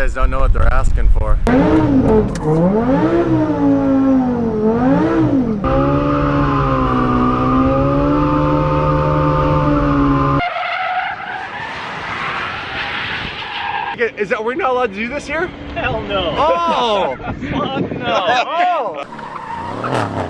guys don't know what they're asking for. Is that we're not allowed to do this here? Hell no. Oh! Fuck no. oh!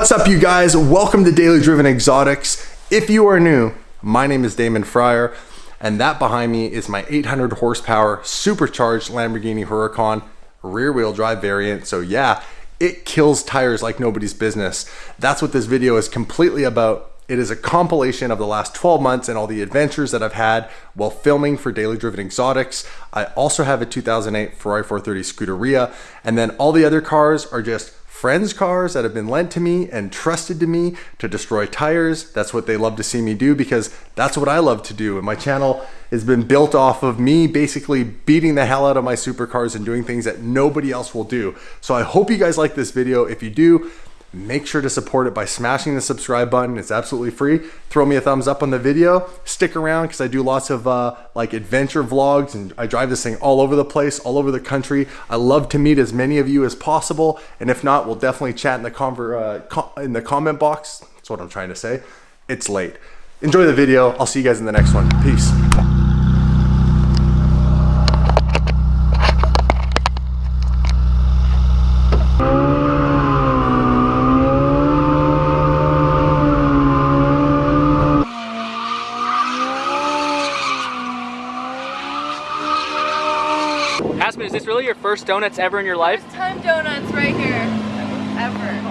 What's up, you guys? Welcome to Daily Driven Exotics. If you are new, my name is Damon Fryer, and that behind me is my 800 horsepower supercharged Lamborghini Huracan rear wheel drive variant. So, yeah, it kills tires like nobody's business. That's what this video is completely about. It is a compilation of the last 12 months and all the adventures that I've had while filming for Daily Driven Exotics. I also have a 2008 Ferrari 430 Scuderia, and then all the other cars are just friends' cars that have been lent to me and trusted to me to destroy tires. That's what they love to see me do because that's what I love to do. And my channel has been built off of me basically beating the hell out of my supercars and doing things that nobody else will do. So I hope you guys like this video. If you do, make sure to support it by smashing the subscribe button. It's absolutely free. Throw me a thumbs up on the video. Stick around because i do lots of uh, like adventure vlogs and i drive this thing all over the place all over the country. I love to meet as many of you as possible and if not we'll definitely chat in the conver uh, in the comment box. That's what i'm trying to say. It's late. Enjoy the video. I'll see you guys in the next one. Peace Aspen, is this really your first donuts ever in your life? First time donuts right here. Ever.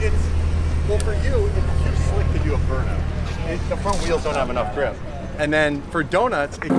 it's well for you. It's too slick to do a burnout. It, the front wheels don't have enough grip. And then for donuts. It...